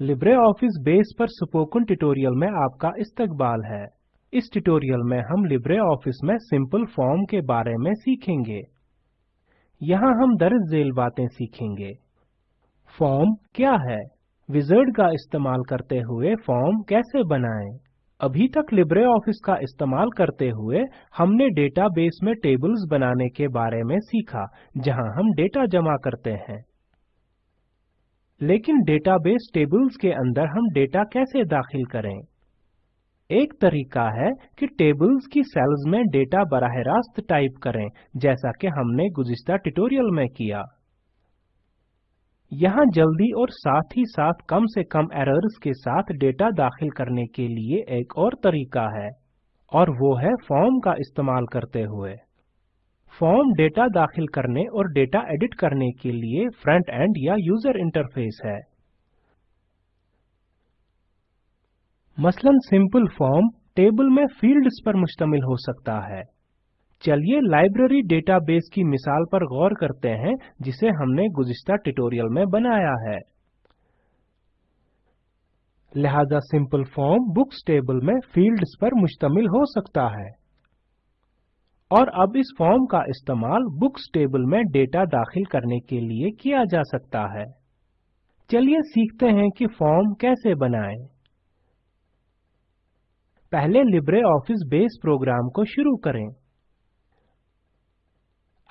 Libre office base पर spoken tutorial में आपका इस्तकबाल है। इस ट्यूटोरियल में हम लिब्रे ऑफ़िस में सिंपल फॉर्म के बारे में सीखेंगे। यहाँ हम दर्ज झेल बातें सीखेंगे। फॉर्म क्या है? विजर्ड का इस्तेमाल करते हुए फॉर्म कैसे बनाएँ? अभी तक लिब्रे ऑफ़िस का इस्तेमाल करते हुए हमने डेटाबेस में टेबल्स बनाने के बारे में सीखा, जहाँ हम डेटा जमा करते हैं। लेकिन डेटाबेस टेबल्स के अंदर हम डेटा कैसे दाखिल करें? एक तरीका है कि टेबल्स की सेल्स में डेटा बराह रास्त टाइप करें, जैसा कि हमने गुज़िश्ता ट्यूटोरियल में किया। यहाँ जल्दी और साथ ही साथ कम से कम एरर्स के साथ डेटा दाखिल करने के लिए एक और तरीका है, और वो है फॉर्म का इस्तेमाल करते हुए। फॉर्म डेटा दाखिल करने और डेटा एडिट करने के लिए फ्रंट एंड या यूज़र इंटरफेस है। मसलन सिंपल फॉर्म टेबल में फील्ड्स पर मुश्तमिल हो सकता है। चलिए लाइब्रेरी डेटाबेस की मिसाल पर गौर करते हैं, जिसे हमने गुज़िश्ता ट्यूटोरियल में बनाया है। लिहाजा सिंपल फॉर्म बुक्स टेबल में फील्ड्स पर मुश्तमिल हो सकता है। और अब इस फॉर्म का इस्तेमाल बुक्स टेबल में डेटा दाखिल करने के लिए किया जा सकता है। चलिए सीखते हैं कि फॉर्म कैसे बनाएँ। पहले लिब्रे ऑफ़िस बेस प्रोग्राम को शुरू करें।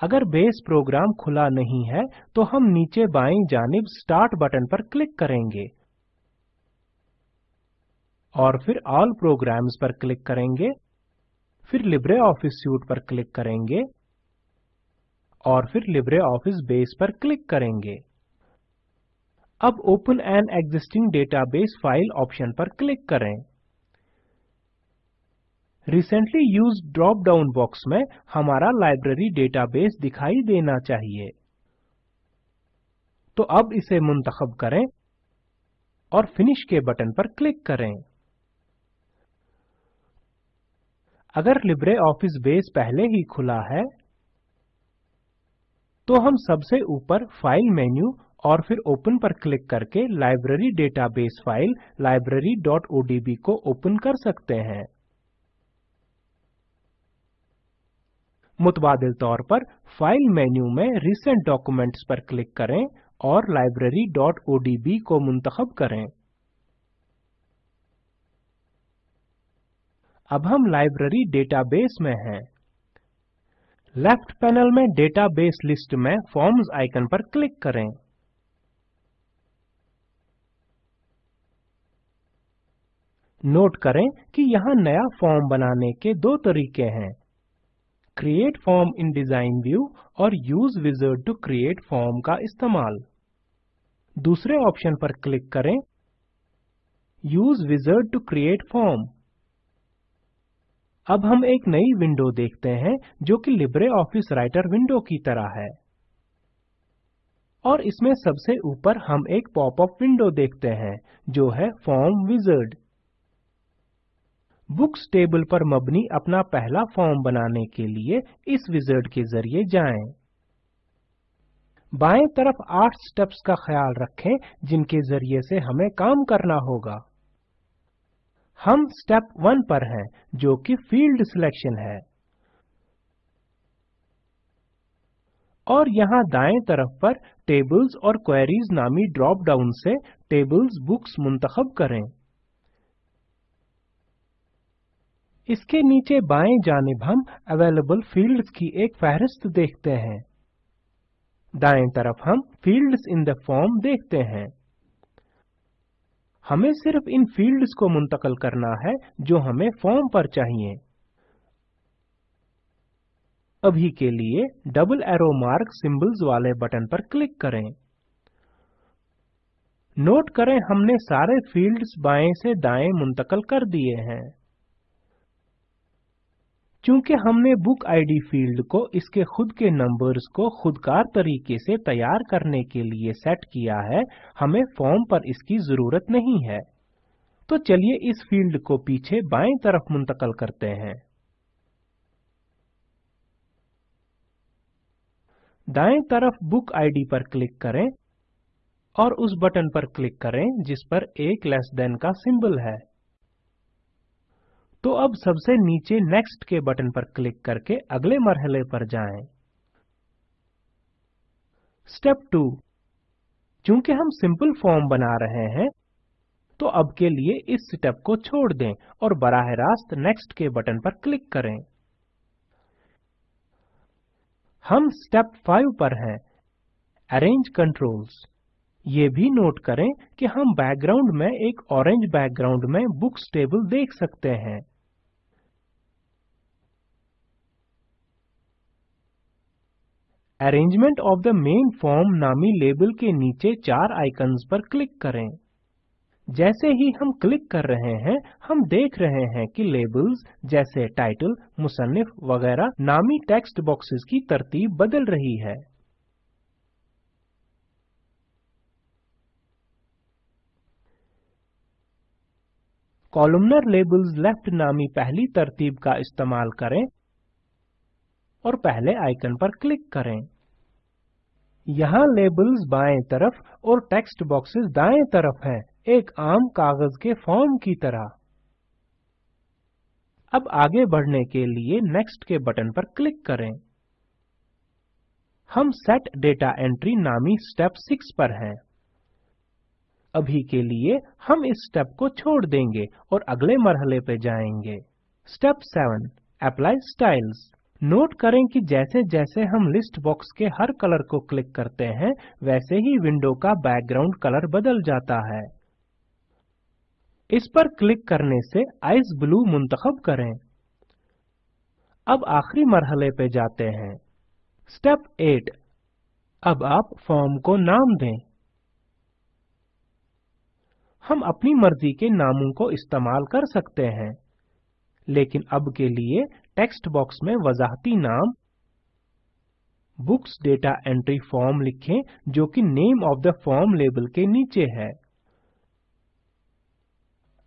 अगर बेस प्रोग्राम खुला नहीं है तो हम नीचे बाईं जानिब स्टार्ट बटन पर क्लिक करेंगे। और फिर ऑल प्रोग्राम्स पर क्लिक करेंगे। फिर लिब्रे ऑफ़िस सूट पर क्लिक करेंगे और फिर लिब्रे ऑफ़िस बेस पर क्लिक करेंगे। अब open an existing database file option पर क्लिक करें। Recently used drop down box में हमारा लाइब्रेरी डेटाबेस दिखाई देना चाहिए। तो अब इसे मुंतखब करें और फिनिश के बटन पर क्लिक करें। अगर लिब्रे ऑफ़िस बेस पहले ही खुला है तो हम सबसे ऊपर फ़ाइल मेन्यू और फिर ओपन पर क्लिक करके लाइब्रेरी डेटाबेस फ़ाइल library.odb को ओपन कर सकते हैं। मुतबादिल तौर पर फ़ाइल मेन्यू में रिसेंट डॉक्यूमेंट्स पर क्लिक करें और library.odb को मुंतखब करें। अब हम लाइब्रेरी डेटाबेस में हैं। लेफ़्ट पैनल में डेटाबेस लिस्ट में फॉर्म्स आइकन पर क्लिक करें। नोट करें कि यहाँ नया फॉर्म बनाने के दो तरीके हैं। Create form in design view और use wizard to create form का इस्तेमाल। दूसरे ऑप्शन पर क्लिक करें। Use wizard to create form. अब हम एक नई विंडो देखते हैं, जो कि लिब्रे ऑफ़िस राइटर विंडो की तरह है। और इसमें सबसे ऊपर हम एक पॉपअप विंडो देखते हैं, जो है फॉर्म विजर्ड बुक्स टेबल पर मबनी अपना पहला फॉर्म बनाने के लिए इस विजर्ड के ज़रिए जाएँ। बाएँ तरफ़ आठ स्टेप्स का ख्याल रखें, जिनके ज़रिए से हमें काम करना होगा। हम स्टेप वन पर हैं, जो कि फ़ील्ड सिलेक्शन है। और यहाँ दाएँ तरफ़ पर टेबल्स और क्वेरीज नामी ड्रॉप डाउन से टेबल्स बुक्स मुंतखब करें। इसके नीचे बाएँ जानिब हम अवेलेबल फील्ड्स की एक फहरिस्त देखते हैं। दाएँ तरफ़ हम फील्ड्स इन द फॉर्म देखते हैं। हमें सिर्फ़ इन फील्ड्स को मुंतकल करना है जो हमें फॉर्म पर चाहिए। अभी के लिए डबल एरो मार्क सिंबल्स वाले बटन पर क्लिक करें। नोट करें हमने सारे फील्ड्स बाएँ से दाएँ मुंतकल कर दिए हैं। चूँकि हमने बुक आईडी फ़ील्ड को इसके खुद के नंबर्स को खुदकार तरीके से तैयार करने के लिए सेट किया है, हमें फॉर्म पर इसकी ज़रूरत नहीं है। तो चलिए इस फ़ील्ड को पीछे बाएँ तरफ़ मुंतकल करते हैं। दाएँ तरफ़ बुक आईडी पर क्लिक करें और उस बटन पर क्लिक करें जिस पर एक लेस देन का सिंबल है। तो अब सबसे नीचे नेक्स्ट के बटन पर क्लिक करके अगले मरहले पर जाएँ। स्टेप टू चूँकि हम सिंपल फॉर्म बना रहे हैं तो अब के लिए इस स्टेप को छोड़ दें और बराह रास्त नेक्स्ट के बटन पर क्लिक करें। हम स्टेप फाइव पर हैं। अरेंज कंट्रोल्स ये भी नोट करें कि हम बैकग्राउंड में एक ऑरेंज बैकग्राउंड में बुक्स टेबल देख सकते हैं। Arrangement of the main form नामी लेबल के नीचे चार आइकन्स पर क्लिक करें। जैसे ही हम क्लिक कर रहे हैं, हम देख रहे हैं कि लेबल्स जैसे टाइटल मुसन्निफ वगैरह नामी टेक्स्ट बॉक्सेस की तरतीब बदल रही है। कॉलमनर लेबल्स लेफ़्ट नामी पहली तरतीब का इस्तेमाल करें और पहले आइकन पर क्लिक करें। यहाँ लेबल्स बाएँ तरफ़ और टेक्स्ट बॉक्सेस दाएँ तरफ़ हैं, एक आम कागज़ के फॉर्म की तरह। अब आगे बढ़ने के लिए नेक्स्ट के बटन पर क्लिक करें। हम सेट डेटा एंट्री नामी स्टेप 6 पर हैं। अभी के लिए हम इस स्टेप को छोड़ देंगे और अगले मरहले पे जाएँगे। स्टेप 7 अप्लाई स्टाइल्स नोट करें कि जैसे जैसे हम लिस्ट बॉक्स के हर कलर को क्लिक करते हैं, वैसे ही विंडो का बैकग्राउंड कलर बदल जाता है। इस पर क्लिक करने से आइस ब्लू मुंतखब करें। अब आखिरी मरहले पे जाते हैं। स्टेप 8 अब आप फॉर्म को नाम दें। हम अपनी मर्ज़ी के नामों को इस्तेमाल कर सकते हैं। लेकिन अब के लिए टेक्स्ट बॉक्स में वजाहती नाम, बुक्स डेटा एंट्री फॉर्म लिखें, जो कि name of the form label के नीचे है।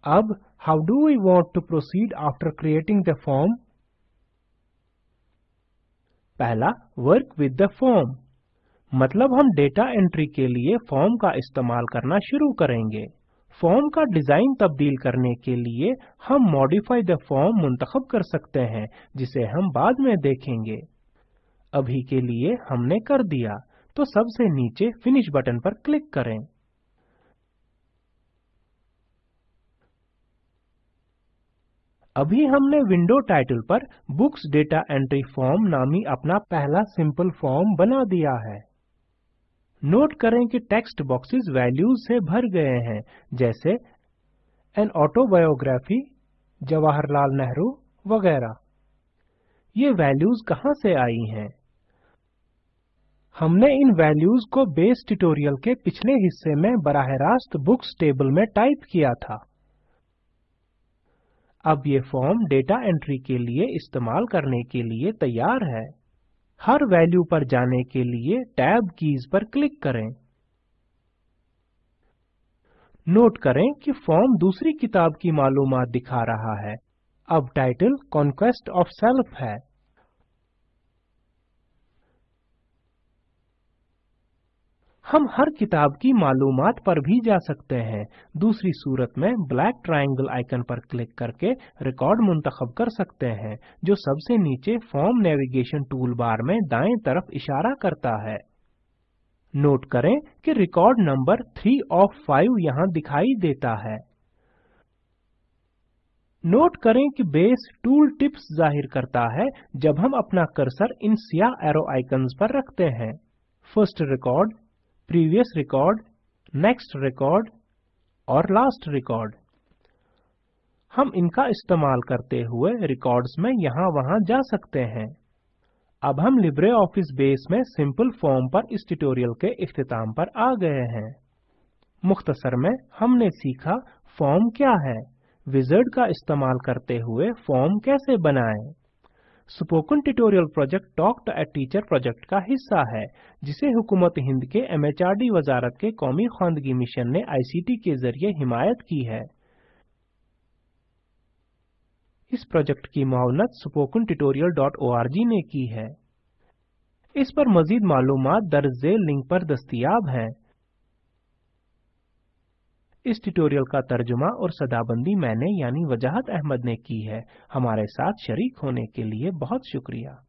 अब, how do we want to proceed after creating the form? पहला, वर्क विद द फॉर्म। मतलब हम डेटा एंट्री के लिए फॉर्म का इस्तेमाल करना शुरू करेंगे। फॉर्म का डिज़ाइन तब्दील करने के लिए हम मॉडिफाई द फॉर्म मुंतखब कर सकते हैं, जिसे हम बाद में देखेंगे। अभी के लिए हमने कर दिया तो सबसे नीचे फिनिश बटन पर क्लिक करें। अभी हमने विंडो टाइटल पर बुक्स डेटा एंट्री फॉर्म नामी अपना पहला सिंपल फॉर्म बना दिया है। नोट करें कि टेक्स्ट बॉक्सेस वैल्यूज़ से भर गए हैं, जैसे एन ऑटोबायोग्राफी जवाहरलाल नेहरू वगैरह। ये वैल्यूज़ कहाँ से आई हैं? हमने इन वैल्यूज़ को बेस ट्यूटोरियल के पिछले हिस्से में बराह रास्त बुक्स टेबल में टाइप किया था। अब ये फॉर्म डेटा एंट्री के लिए इस्तेमाल करने के लिए तैयार है। हर वैल्यू पर जाने के लिए टैब कीज पर क्लिक करें। नोट करें कि फॉर्म दूसरी किताब की मालूमात दिखा रहा है। अब टाइटल कॉन्क्वेस्ट ऑफ़ सेल्फ है। हम हर किताब की मालूमात पर भी जा सकते हैं। दूसरी सूरत में ब्लैक ट्रायंगल आइकन पर क्लिक करके रिकॉर्ड मुंतखब कर सकते हैं, जो सबसे नीचे फॉर्म नेविगेशन टूल बार में दाएँ तरफ़ इशारा करता है। नोट करें कि रिकॉर्ड नंबर 3 ऑफ़ 5 यहाँ दिखाई देता है। नोट करें कि बेस टूल टिप्स ज़ाहिर करता है, जब हम अपना कर्सर इन सियाह एरो आइकन्स पर रखते हैं। First record previous record, next record और last record. हम इनका इस्तेमाल करते हुए रिकॉर्ड्स में यहाँ वहाँ जा सकते हैं। अब हम लिब्रे ऑफ़िस बेस में सिंपल फॉर्म पर इस ट्यूटोरियल के इख्तिताम पर आ गए हैं। मुख्तसर में हमने सीखा फॉर्म क्या है विजार्ड का इस्तेमाल करते हुए फॉर्म कैसे बनाएँ। Spoken tutorial project talk to a teacher project का हिस्सा है, जिसे हुकूमत हिंद के एमएचआरडी वजारत के कौमी खानदगी मिशन ने आईसीटी के ज़रिए हिमायत की है। इस प्रोजेक्ट की मावनत स्पोकन tutorial.org ने की है। इस पर मजीद मालूम दर्ज लिंक पर दस्तियाब हैं। इस ट्यूटोरियल का तर्जुमा और सदाबंदी मैंने यानी वजाहत अहमद ने की है। हमारे साथ शरीक होने के लिए बहुत शुक्रिया।